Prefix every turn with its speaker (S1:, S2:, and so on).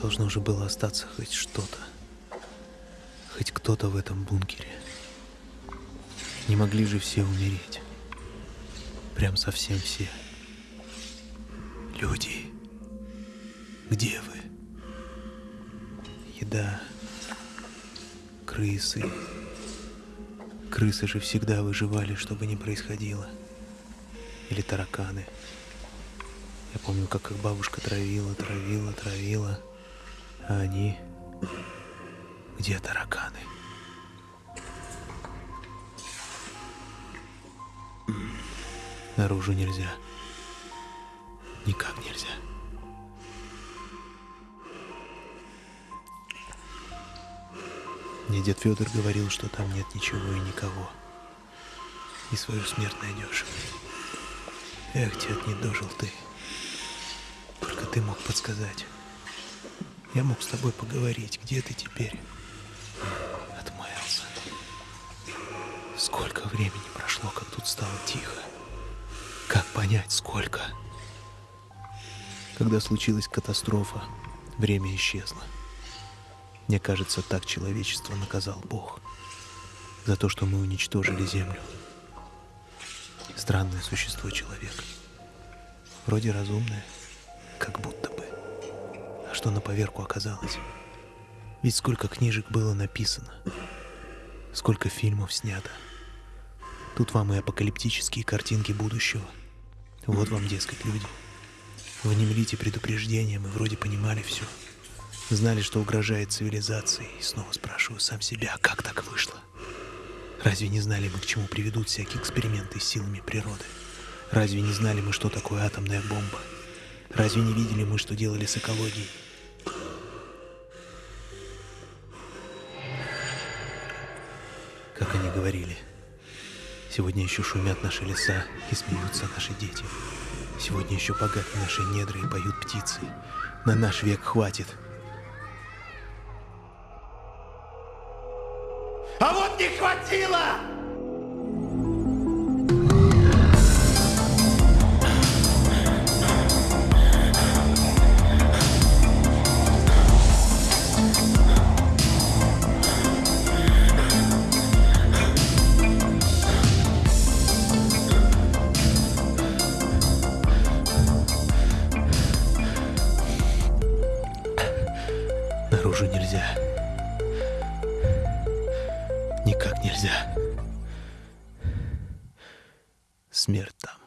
S1: Должно же было остаться хоть что-то. Хоть кто-то в этом бункере. Не могли же все умереть. Прям совсем все. Люди, где вы? Еда, крысы. Крысы же всегда выживали, что бы ни происходило. Или тараканы. Я помню, как их бабушка травила, травила, травила. А они... Где тараканы? Наружу нельзя. Никак нельзя. Мне дед Федор говорил, что там нет ничего и никого. И свою смерть найдешь. Эх, дед, не дожил ты. Только ты мог подсказать. Я мог с тобой поговорить. Где ты теперь? Отмаялся. Сколько времени прошло, как тут стало тихо. Как понять, сколько? Когда случилась катастрофа, время исчезло. Мне кажется, так человечество наказал Бог за то, что мы уничтожили Землю. Странное существо человек. Вроде разумное, как будто бы. Что на поверку оказалось? Ведь сколько книжек было написано, сколько фильмов снято. Тут вам и апокалиптические картинки будущего. Вот вам, дескать, люди. Внемлите предупреждением и вроде понимали все. Знали, что угрожает цивилизации. И снова спрашиваю сам себя, как так вышло? Разве не знали мы, к чему приведут всякие эксперименты с силами природы? Разве не знали мы, что такое атомная бомба? Разве не видели мы, что делали с экологией? Как они говорили, сегодня еще шумят наши леса и смеются наши дети. Сегодня еще богаты наши недры и поют птицы. На наш век хватит.
S2: А вот не хватило!
S1: Наружу нельзя. Никак нельзя. Смерть там.